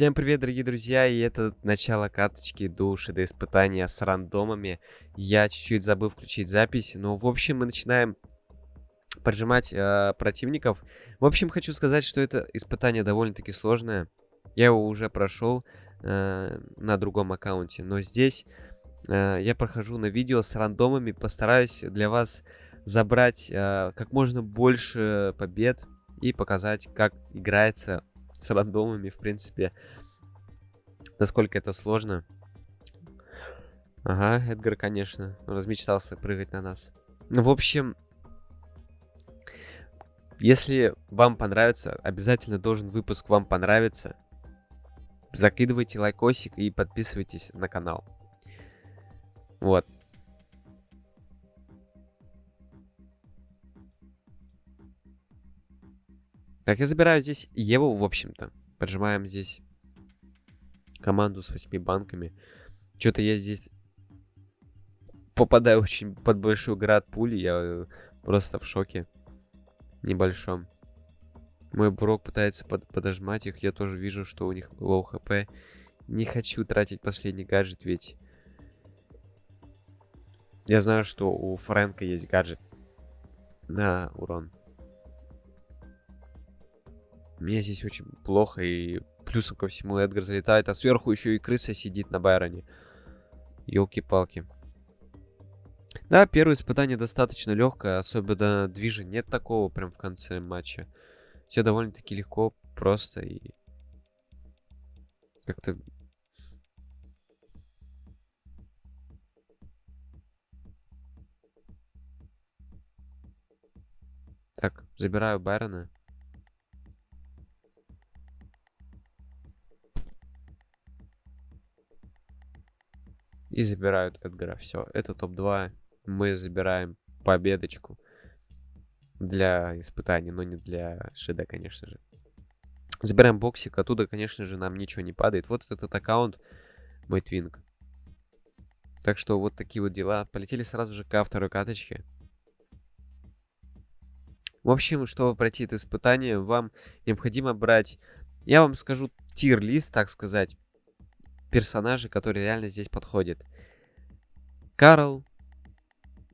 Всем привет, дорогие друзья, и это начало каточки души до испытания с рандомами. Я чуть-чуть забыл включить запись, но в общем мы начинаем поджимать э, противников. В общем, хочу сказать, что это испытание довольно-таки сложное. Я его уже прошел э, на другом аккаунте, но здесь э, я прохожу на видео с рандомами, постараюсь для вас забрать э, как можно больше побед и показать, как играется с рандомами, в принципе. Насколько это сложно. Ага, Эдгар, конечно, размечтался прыгать на нас. Ну, в общем, если вам понравится, обязательно должен выпуск вам понравиться. Закидывайте лайкосик и подписывайтесь на канал. Вот. Так, я забираю здесь Еву, в общем-то. Поджимаем здесь команду с 8 банками. Что-то я здесь попадаю очень под большой град пули. Я э, просто в шоке небольшом. Мой Брок пытается под подожмать их. Я тоже вижу, что у них low хп. Не хочу тратить последний гаджет, ведь... Я знаю, что у Фрэнка есть гаджет на урон. Мне здесь очень плохо, и плюсом ко всему Эдгар залетает, а сверху еще и крыса сидит на Байроне. Елки-палки. Да, первое испытание достаточно легкое, особенно движа нет такого прям в конце матча. Все довольно-таки легко, просто и как-то... Так, забираю Байрона. И забирают Эдгара. Все, это топ-2. Мы забираем победочку для испытаний, но не для ШД, конечно же. Забираем боксик, оттуда, конечно же, нам ничего не падает. Вот этот аккаунт, мой твинг. Так что вот такие вот дела. Полетели сразу же ко второй каточке. В общем, чтобы пройти это испытание, вам необходимо брать, я вам скажу, тир-лист, так сказать, персонажи, которые реально здесь подходят. Карл,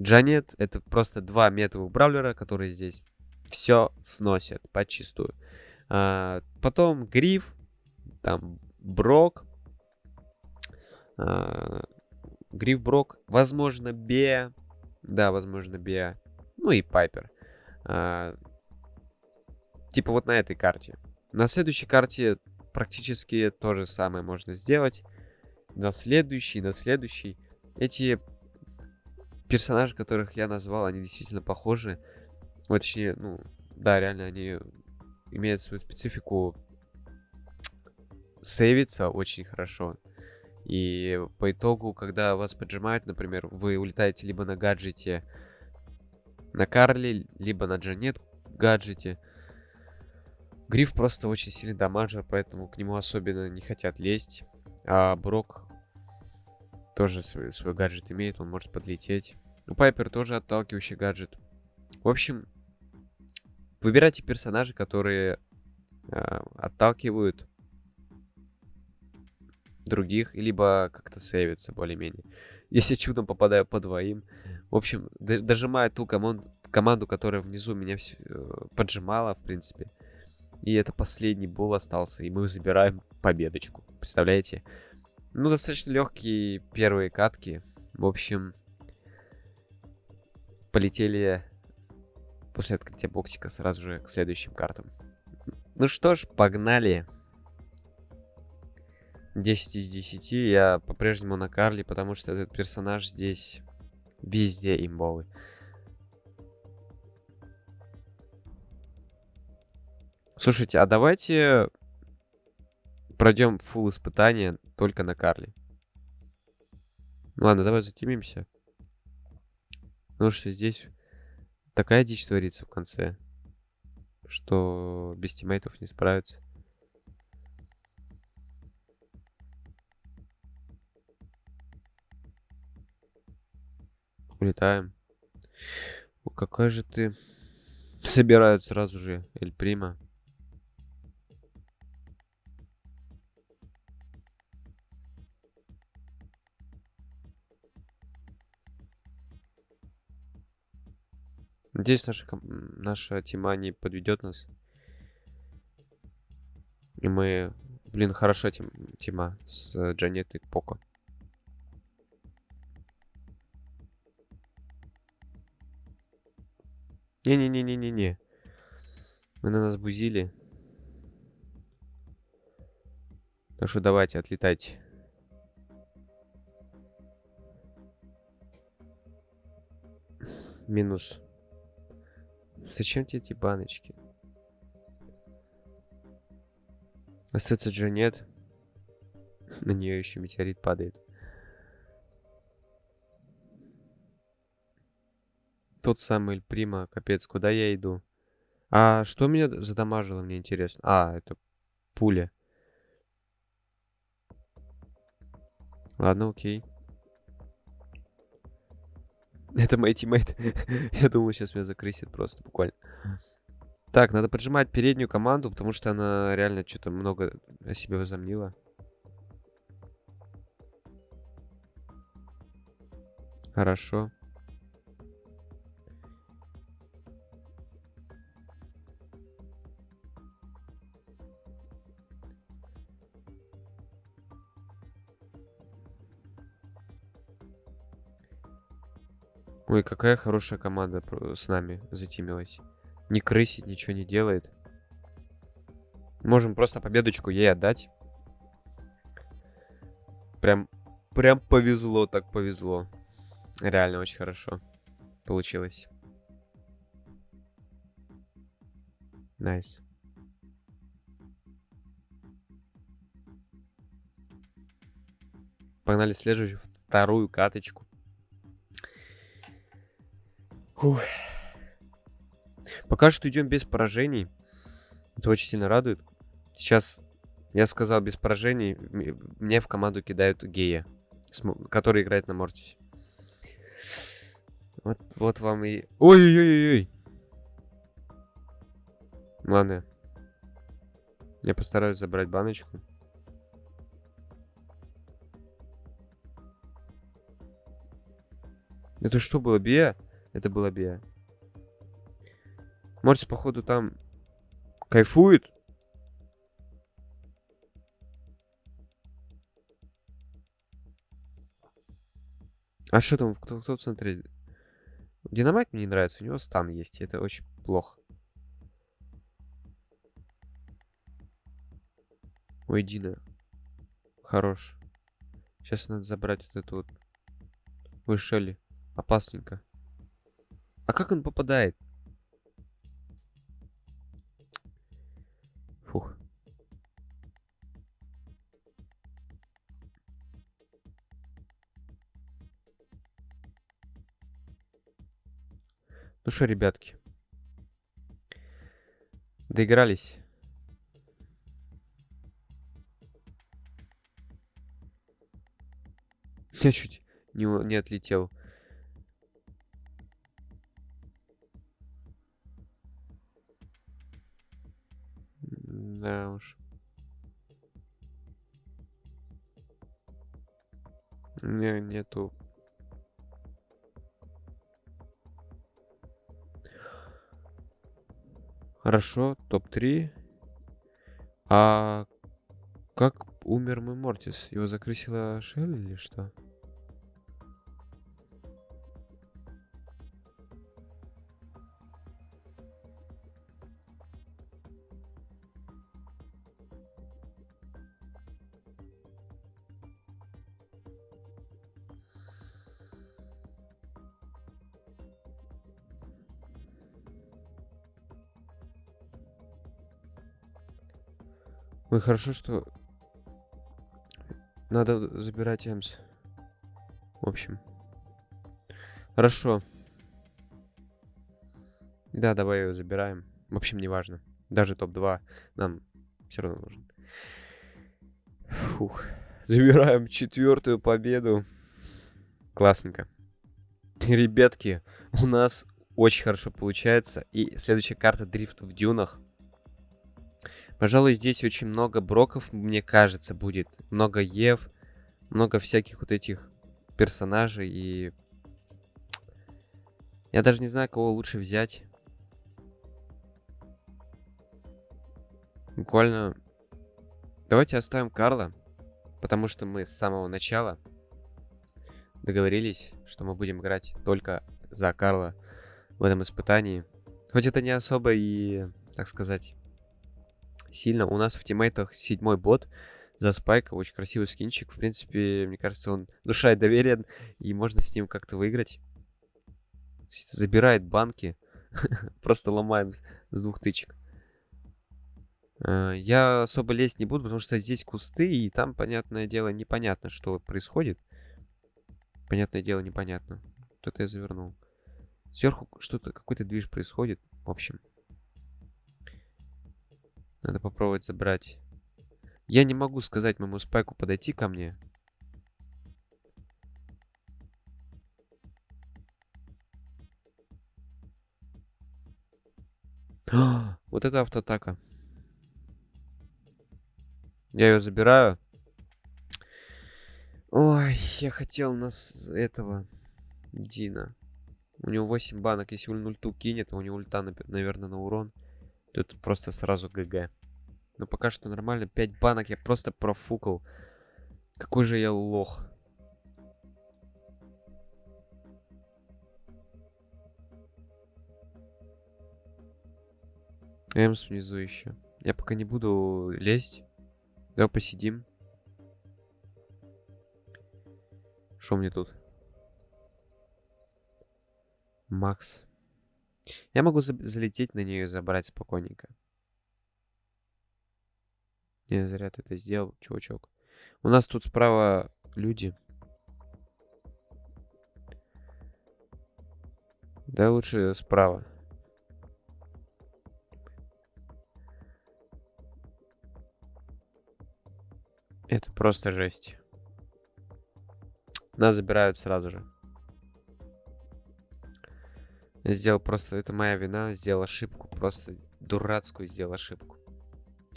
Джанет, это просто два метовых бравлера, которые здесь все сносят почистую. А, потом Гриф, там Брок, а, Гриф Брок, возможно Беа, да, возможно Беа, ну и Пайпер. А, типа вот на этой карте. На следующей карте практически то же самое можно сделать. На следующий, на следующий. Эти персонажи, которых я назвал, они действительно похожи. Вот, точнее, ну, да, реально, они имеют свою специфику сейвиться очень хорошо. И по итогу, когда вас поджимают, например, вы улетаете либо на гаджете на Карли, либо на Джанет гаджете, Гриф просто очень сильный дамаджер, поэтому к нему особенно не хотят лезть. А Брок тоже свой, свой гаджет имеет, он может подлететь. У Пайпер тоже отталкивающий гаджет. В общем, выбирайте персонажи, которые э, отталкивают других, либо как-то сейвятся более-менее. Если чудом попадаю по двоим. В общем, дожимаю ту команду, команду которая внизу меня э, поджимала, в принципе. И это последний бол остался, и мы забираем победочку. Представляете? Ну, достаточно легкие первые катки. В общем, полетели после открытия боксика сразу же к следующим картам. Ну что ж, погнали. 10 из 10. Я по-прежнему на Карли, потому что этот персонаж здесь везде имбовый. Слушайте, а давайте пройдем фул испытание только на Карли. Ладно, давай затемимся. Потому что здесь такая дичь творится в конце, что без тиммейтов не справиться. Улетаем. О, какой же ты... Собирают сразу же Эль Прима. Надеюсь, наша, наша тима не подведет нас. И мы... Блин, хорошо тим, тима с Джанет и Поко. Не-не-не-не-не-не. Вы на нас бузили. Так что давайте, отлетайте. Минус. Зачем тебе эти баночки? Остается Джанет. На нее еще метеорит падает. Тот самый Эль Прима, капец, куда я иду? А что меня задамажило, мне интересно? А, это пуля. Ладно, окей. Это мой тиммейт. Я думал, сейчас меня закрысит просто, буквально. Так, надо поджимать переднюю команду, потому что она реально что-то много о себе возомнила. Хорошо. Ой, какая хорошая команда с нами затимилась. Не крысит, ничего не делает. Можем просто победочку ей отдать. Прям, прям повезло, так повезло. Реально очень хорошо получилось. Nice. Nice. Погнали следующую, вторую каточку. Фух. Пока что идем без поражений. Это очень сильно радует. Сейчас, я сказал, без поражений. Мне в команду кидают гея, который играет на Мортисе. Вот, вот вам и... Ой-ой-ой-ой! Ладно. Я постараюсь забрать баночку. Это что было, Бия? Это было Бия. Морти, походу, там кайфует. А что там, кто, кто смотрит? Динамайк мне не нравится, у него стан есть, и это очень плохо. Ой, Дина. Хорош. Сейчас надо забрать вот эту вот. Ой, Шелли. Опасненько. А как он попадает? Фух. Ну что, ребятки. Доигрались. Я чуть не, не отлетел. Хорошо, топ-3. А как умер мой Мортис? Его закрысила Шелли или что? Хорошо, что надо забирать Эмс. В общем. Хорошо. Да, давай его забираем. В общем, неважно. Даже топ-2 нам все равно нужен. Фух. Забираем четвертую победу. Классненько. Ребятки, у нас очень хорошо получается. И следующая карта Дрифт в дюнах. Пожалуй, здесь очень много броков, мне кажется, будет. Много Ев, много всяких вот этих персонажей. И Я даже не знаю, кого лучше взять. Буквально... Давайте оставим Карла. Потому что мы с самого начала договорились, что мы будем играть только за Карла в этом испытании. Хоть это не особо и, так сказать, сильно. У нас в тиммейтах седьмой бот за Спайка. Очень красивый скинчик. В принципе, мне кажется, он душа и доверен. И можно с ним как-то выиграть. Забирает банки. Просто ломаем с двух тычек. Э, я особо лезть не буду, потому что здесь кусты, и там, понятное дело, непонятно, что происходит. Понятное дело, непонятно. Что-то я завернул. Сверху что-то, какой-то движ происходит. В общем. Надо попробовать забрать. Я не могу сказать моему спайку подойти ко мне. вот это автоатака. Я ее забираю. Ой, я хотел нас этого Дина. У него 8 банок. Если он ульту кинет, а у него ульта, наверное, на урон. Это просто сразу ГГ. Но пока что нормально. 5 банок я просто профукал. Какой же я лох. Эмс внизу еще. Я пока не буду лезть. Давай посидим. Что мне тут? Макс. Я могу за залететь на нее и забрать спокойненько. Я зря ты это сделал, чувачок. У нас тут справа люди. Да лучше справа. Это просто жесть. Нас забирают сразу же. сделал просто... Это моя вина. Сделал ошибку. Просто дурацкую сделал ошибку.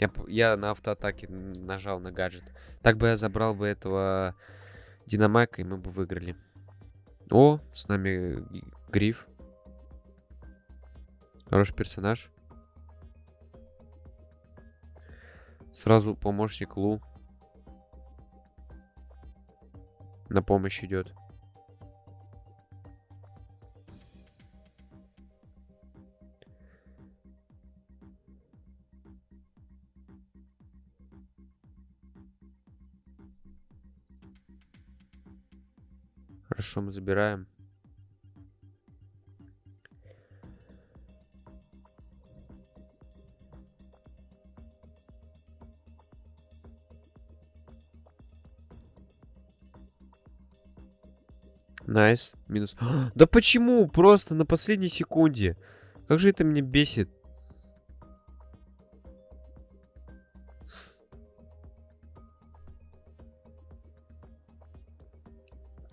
Я, я на автоатаке нажал на гаджет. Так бы я забрал бы этого Динамайка, и мы бы выиграли. О, с нами Гриф. Хороший персонаж. Сразу помощник Лу. на помощь идет. Хорошо, мы забираем. Nice. Минус. да почему? Просто на последней секунде. Как же это меня бесит.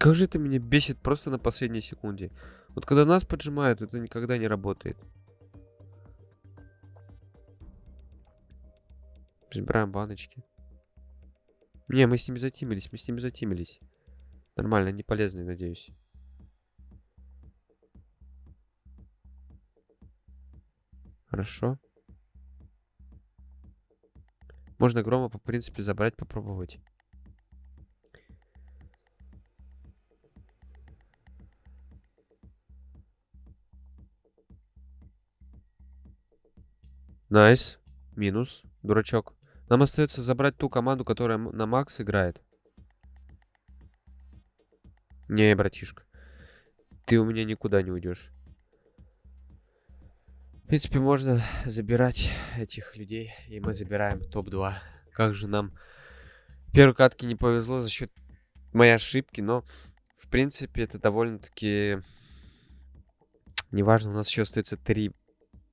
Как же это меня бесит просто на последней секунде. Вот когда нас поджимают, это никогда не работает. Забираем баночки. Не, мы с ними затимились, мы с ними затимились. Нормально, не полезный, надеюсь. Хорошо. Можно грома, по принципе, забрать, попробовать. Nice. Минус. Дурачок. Нам остается забрать ту команду, которая на Макс играет. Не, братишка. Ты у меня никуда не уйдешь. В принципе, можно забирать этих людей. И мы забираем топ-2. Как же нам первой катке не повезло за счет моей ошибки. Но, в принципе, это довольно-таки... Неважно, у нас еще остается три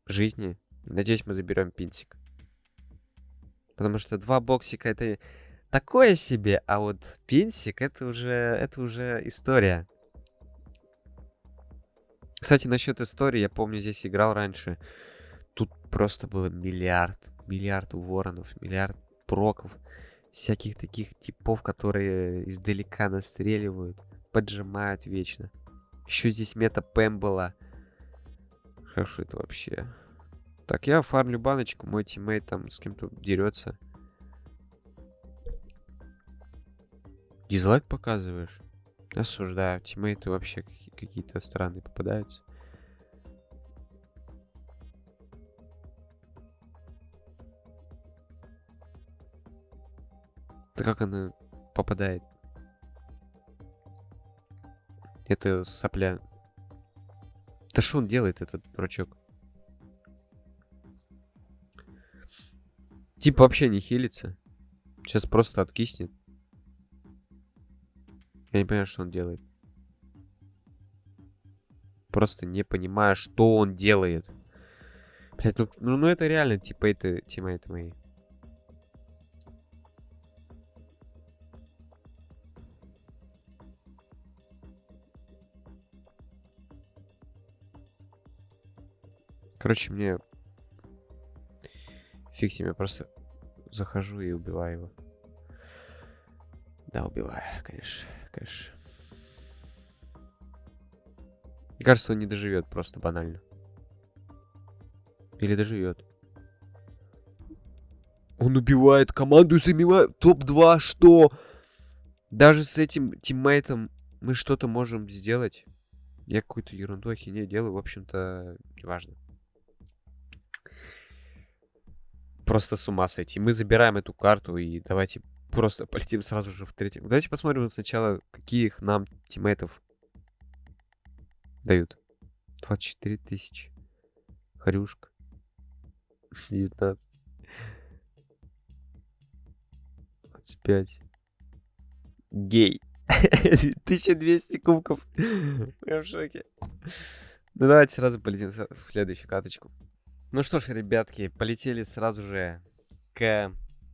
жизни. Надеюсь, мы заберем пинсик. Потому что два боксика это такое себе, а вот пенсик это уже, это уже история. Кстати, насчет истории, я помню, здесь играл раньше. Тут просто было миллиард, миллиард воронов, миллиард проков. Всяких таких типов, которые издалека настреливают, поджимают вечно. Еще здесь мета Пэм была. Хорошо это вообще. Так, я фармлю баночку, мой тиммейт там с кем-то дерется. Дизлайк показываешь? Осуждаю. Тиммейты вообще какие-то странные попадаются. Да как она попадает? Это сопля. Да что он делает, этот дурачок? Типа вообще не хилится. Сейчас просто откиснет. Я не понимаю, что он делает. Просто не понимаю, что он делает. Блять, ну, ну, ну это реально типа это тиммейты мои. Короче, мне... Фиг себе, просто захожу и убиваю его. Да, убиваю, конечно, конечно. Мне кажется, он не доживет просто банально. Или доживет. Он убивает команду и занимает топ-2. Что? Даже с этим тиммейтом мы что-то можем сделать. Я какую-то ерунду ахинею делаю, в общем-то, неважно. Просто с ума сойти. Мы забираем эту карту и давайте просто полетим сразу же в третий. Давайте посмотрим сначала, каких нам тиммейтов дают. 24 тысячи. Хрюшка. 19. 25. Гей. 1200 кубков. Я в шоке. Ну давайте сразу полетим в следующую каточку. Ну что ж, ребятки, полетели сразу же к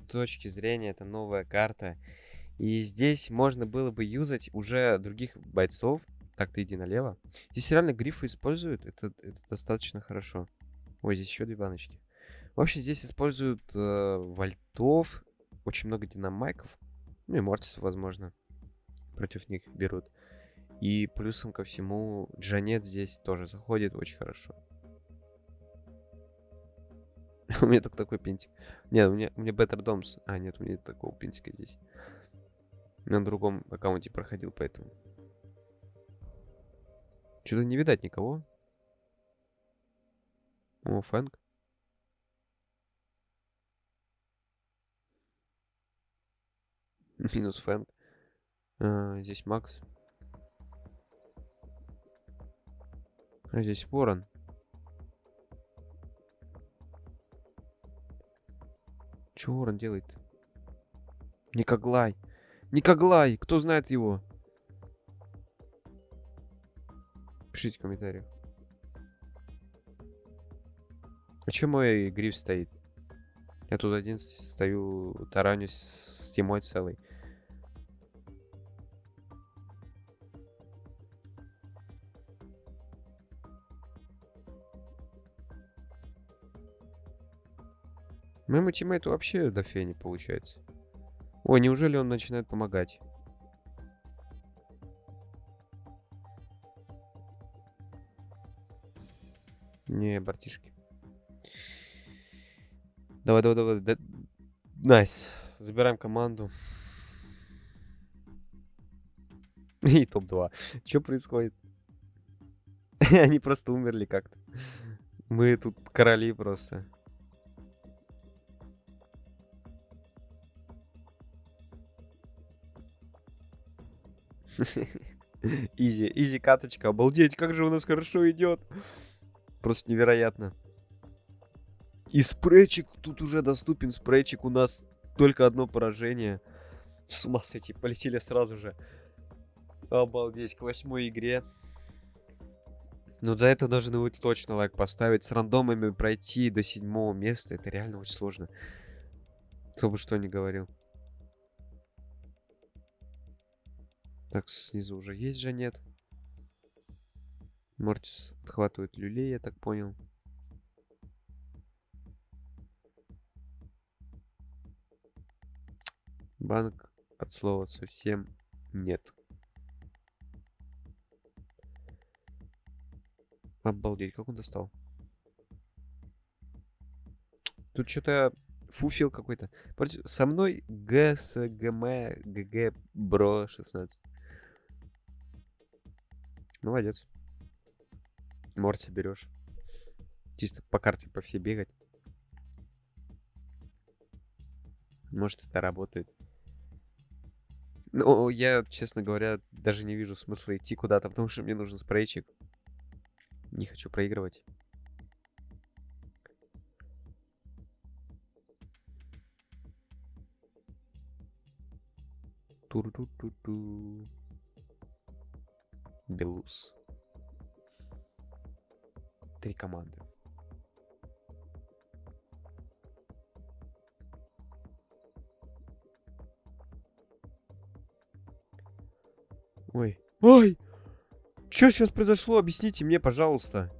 точке зрения. Это новая карта. И здесь можно было бы юзать уже других бойцов. Так, ты иди налево. Здесь реально грифы используют. Это, это достаточно хорошо. Ой, здесь еще две баночки. В общем, здесь используют э, вольтов. Очень много динамайков. Ну и мортисов, возможно. Против них берут. И плюсом ко всему, Джанет здесь тоже заходит очень хорошо. У меня только такой пинтик. Нет, у меня, у меня Better Doms. А, нет, у меня такого пинтика здесь. На другом аккаунте проходил, поэтому. Что-то не видать никого. О, Фэнк. Минус Фэнк. А, здесь Макс. А здесь Ворон. Что Ворон делает? Никоглай. Никоглай! Кто знает его? Пишите в комментариях. А че мой гриф стоит? Я тут один стою, таранюсь с тимой целый. Моему тиммейту вообще до фени получается. Ой, неужели он начинает помогать? Не, братишки. Давай, давай, давай. Да... Nice. Забираем команду. И топ-2. Что происходит? Они просто умерли как-то. Мы тут короли просто. Easy, easy каточка. Обалдеть, как же у нас хорошо идет. Просто невероятно. И спрейчик тут уже доступен. Спрейчик у нас только одно поражение. С ума сойти, полетели сразу же. Обалдеть, к восьмой игре. Ну, за это должны вы точно лайк поставить. С рандомами пройти до седьмого места, это реально очень сложно. Кто бы что ни говорил. Так, снизу уже есть же нет. Мортис отхватывает люлей, я так понял. Банк от слова совсем нет. Обалдеть, как он достал. Тут что-то фуфил какой-то. Со мной ГСГМ ГГ Бро 16. Молодец. Морси берешь. Чисто по карте по всей бегать. Может, это работает. Ну, я, честно говоря, даже не вижу смысла идти куда-то, потому что мне нужен спрейчик. Не хочу проигрывать. Тур-ту-ту-ту. Белус. Три команды. Ой. Ой! Что сейчас произошло? Объясните мне, пожалуйста.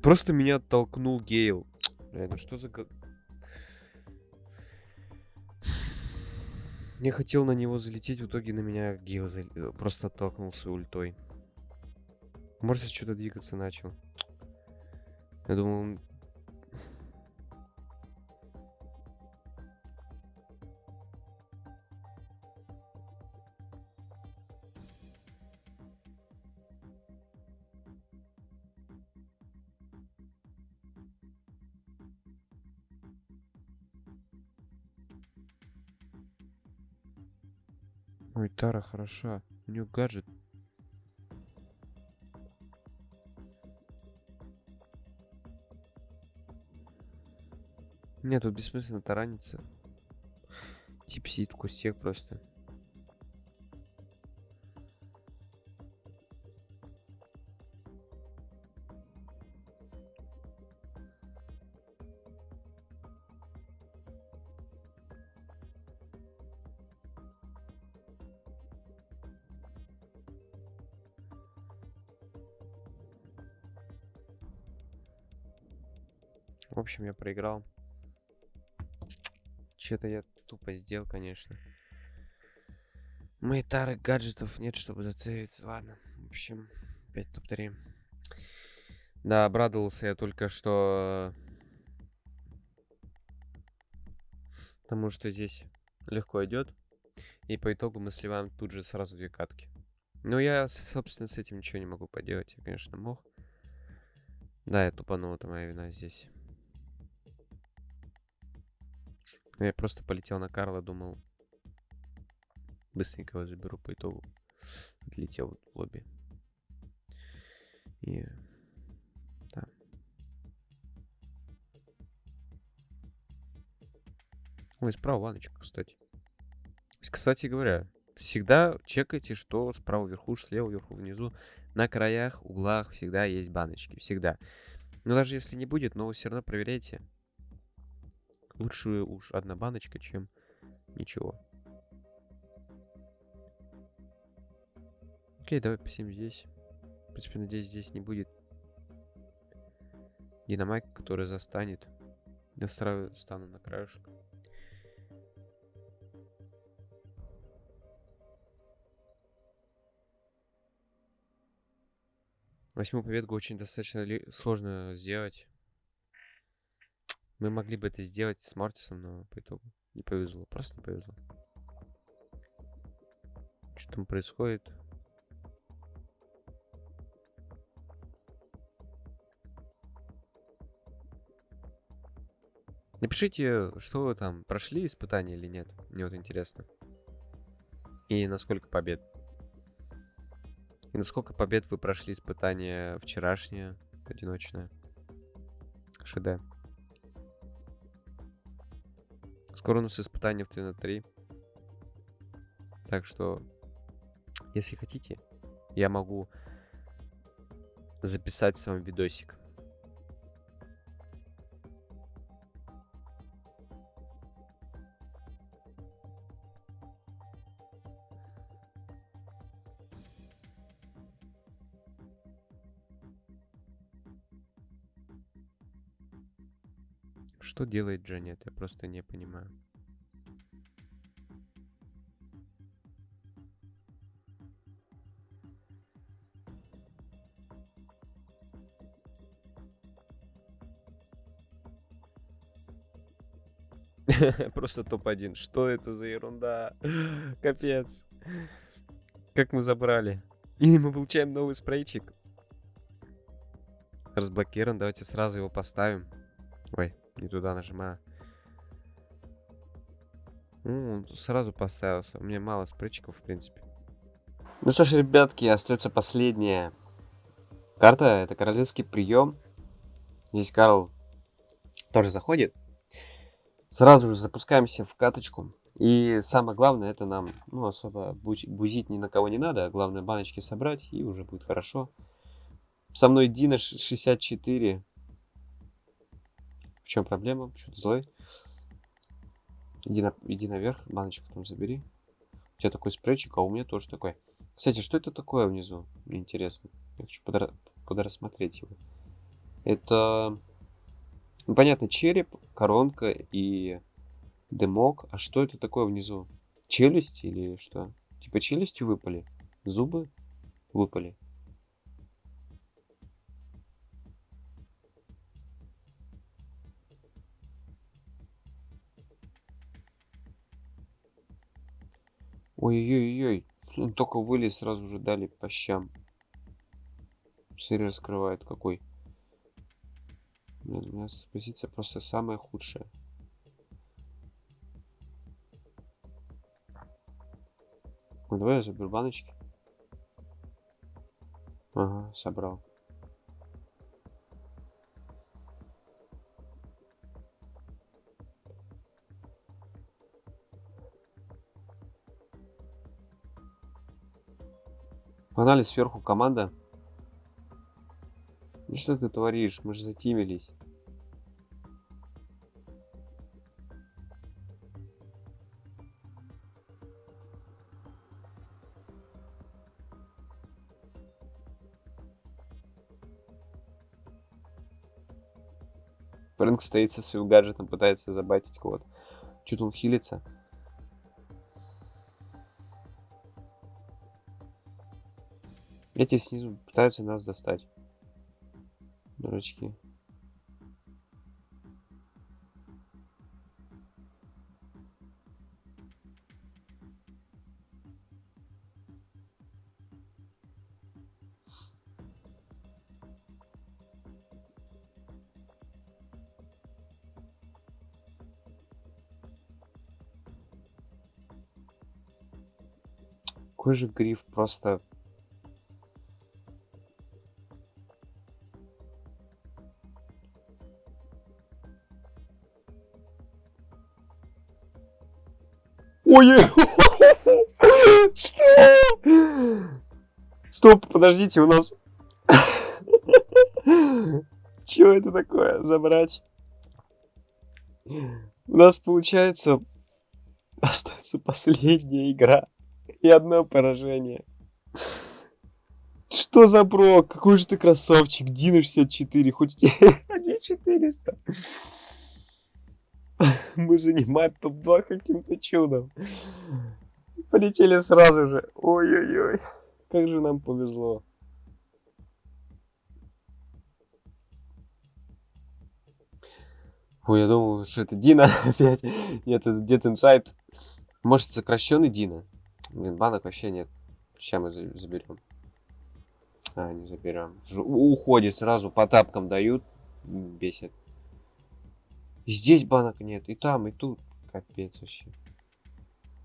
Просто меня оттолкнул Гейл. Бля, ну что за... Я хотел на него залететь, в итоге на меня Гейл зал- э, просто оттолкнулся ультой. Может, что-то двигаться начал. Я думал, Тара хороша. У нее гаджет. Нет, тут бессмысленно тараниться. Тип сидит в кусте просто. В общем, я проиграл. Че-то я тупо сделал, конечно. Моей тары гаджетов нет, чтобы зацелиться. Ладно, в общем, 5 топ-3. Да, обрадовался я только что... Потому что здесь легко идет. И по итогу мы сливаем тут же сразу две катки. Но я, собственно, с этим ничего не могу поделать. Я, конечно, мог. Да, я тупанул, это моя вина здесь. Я просто полетел на Карла, думал, быстренько его заберу по итогу. Отлетел в лобби. И... Да. Ой, справа ваночка, кстати. Кстати говоря, всегда чекайте, что справа вверху, слева вверху, внизу. На краях, углах всегда есть баночки. Всегда. Но даже если не будет, но вы все равно проверяйте. Лучше уж одна баночка, чем ничего. Окей, давай посидим здесь. В принципе, надеюсь, здесь не будет динамайка, который застанет. Я сразу стану на краешку. Восьмую победку очень достаточно сложно сделать. Мы могли бы это сделать с Мортисом, но по итогу не повезло. Просто не повезло. Что там происходит? Напишите, что вы там, прошли испытания или нет. Мне вот интересно. И насколько побед. И насколько побед вы прошли испытание вчерашнее, одиночное. ШД. Скоро у нас испытание в 3 на 3. Так что, если хотите, я могу записать с вами видосик. Что делает Джанет? Я просто не понимаю. Просто топ-1. Что это за ерунда? Капец. Как мы забрали. И мы получаем новый спрейчик. Разблокирован. Давайте сразу его поставим. Ой, не туда нажимаю. Ну, сразу поставился. У меня мало спрейчиков, в принципе. Ну что ж, ребятки, остается последняя карта. Это королевский прием. Здесь Карл тоже заходит. Сразу же запускаемся в каточку. И самое главное, это нам ну, особо бузить ни на кого не надо. Главное баночки собрать, и уже будет хорошо. Со мной Дина 64. В чем проблема? Почему-то злой. Иди, на, иди наверх, баночку там забери. У тебя такой спрейчик, а у меня тоже такой. Кстати, что это такое внизу? Мне интересно. Я хочу подра подрассмотреть его. Это, ну, понятно, череп, коронка и дымок. А что это такое внизу? Челюсть или что? Типа челюсти выпали? Зубы выпали? Ой-ой-ой, он только вылез, сразу же дали по щам. Смотри, раскрывает какой. Блин, у меня позиция просто самая худшая. Ну давай я заберу баночки. Ага, собрал. Погнали сверху команда. Ну что ты творишь? Мы же затимились. Фрэнк стоит со своим гаджетом, пытается забайтить кого-то. Чуть он хилится. Эти снизу пытаются нас достать. Дурачки. Какой же гриф просто Ой, что? Стоп, подождите, у нас... Чего это такое? Забрать? У нас получается остается последняя игра и одно поражение. Что за брок? Какой же ты красавчик. Дина 64, хоть 400. Мы занимаем топ-2 каким-то чудом. Полетели сразу же. Ой-ой-ой. Как же нам повезло. Ой, я думал, что это Дина опять. Нет, это Dead Inside. Может, сокращенный Дина. Блин, банок вообще нет. Сейчас мы заберем. А, не заберем. Уходит сразу, по тапкам дают. Бесит. Здесь банок нет, и там, и тут. Капец вообще.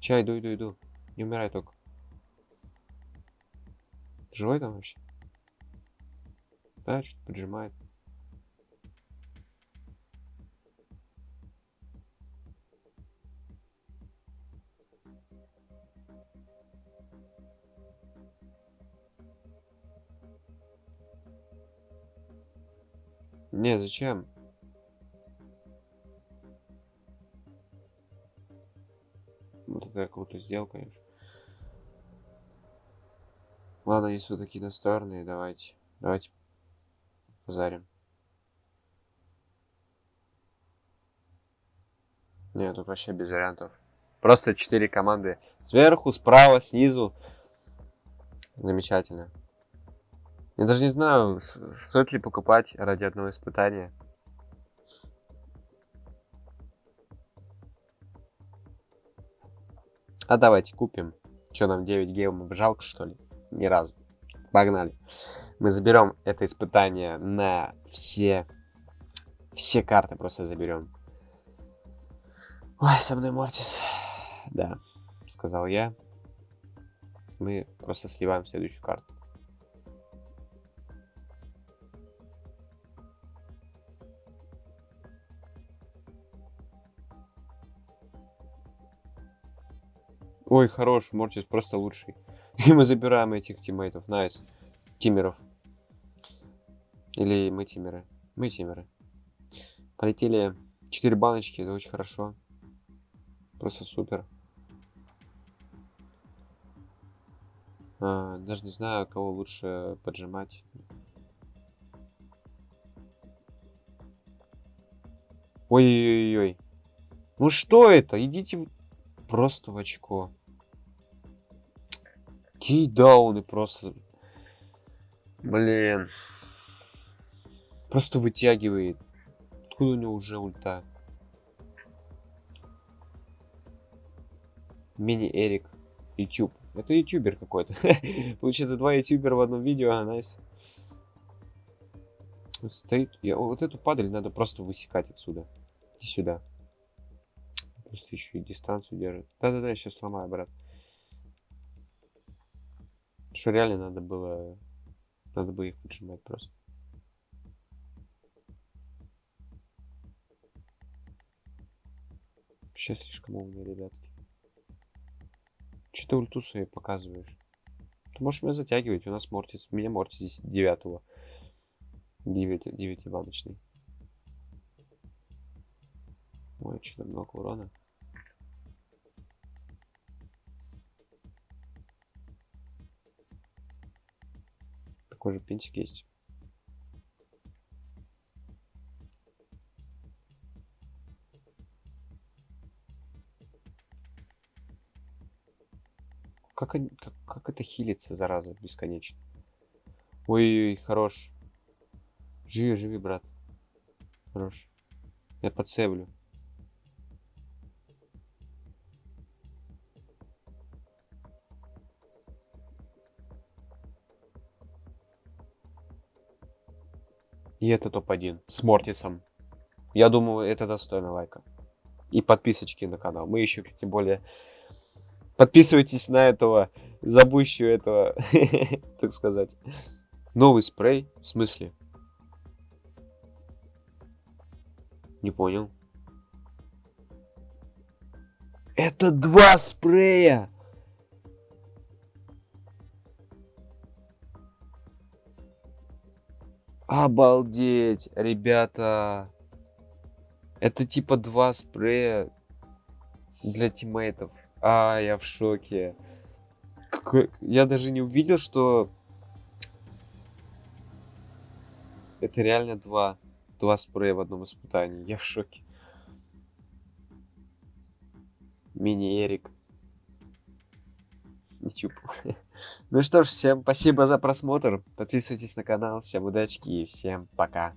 Чай, иду, иду, иду. Не умирай только. Живой там вообще? Да, что-то поджимает. Не, зачем? Такая крутая сделка, конечно. Ладно, если вы такие настроенные, давайте. Давайте позарим. Нет, тут вообще без вариантов. Просто четыре команды. Сверху, справа, снизу. Замечательно. Я даже не знаю, стоит ли покупать ради одного испытания. А давайте купим. Что нам 9 гемов жалко, что ли? Ни разу. Погнали. Мы заберем это испытание на все... Все карты просто заберем. Ой, со мной Мортис. Да, сказал я. Мы просто сливаем следующую карту. Ой, хорош, Мортис просто лучший. И мы забираем этих тиммейтов. Nice. Тимеров. Или мы тимеры? Мы тимеры. Полетели 4 баночки, это очень хорошо. Просто супер. А, даже не знаю, кого лучше поджимать. Ой-ой-ой. Ну что это? Идите просто в очко. Кейдауны просто. Блин. Просто вытягивает. Откуда у него уже ульта? Мини-Эрик. YouTube. Это ютубер какой-то. Получается, два ютубера в одном видео. А, найс. Стоит. Я... Вот эту падаль надо просто высекать отсюда. Иди сюда. Просто еще и дистанцию держит. Да-да-да, я сейчас сломаю, брат. Что реально надо было... Надо бы их поджимать просто. Сейчас слишком умные ребятки. Че ты ульту свои показываешь? Ты можешь меня затягивать, у нас Мортис. У меня Мортис здесь девятого. Девять, девятиваночный. Ой, что-то много урона. Такой же пинтик есть. Как, как, как это хилится, зараза, бесконечно? Ой-ой-ой, хорош. Живи, живи, брат. Хорош. Я подсеблю. И это топ-1 с Мортисом. Я думаю, это достойно лайка. И подписочки на канал. Мы еще, тем более, подписывайтесь на этого забущего этого, так сказать. Новый спрей? В смысле? Не понял. Это два спрея! Обалдеть, ребята. Это типа два спрея для тиммейтов. А, я в шоке. Я даже не увидел, что... Это реально два. Два спрея в одном испытании. Я в шоке. Мини-Эрик. YouTube. Ну что ж, всем спасибо за просмотр. Подписывайтесь на канал. Всем удачи и всем пока.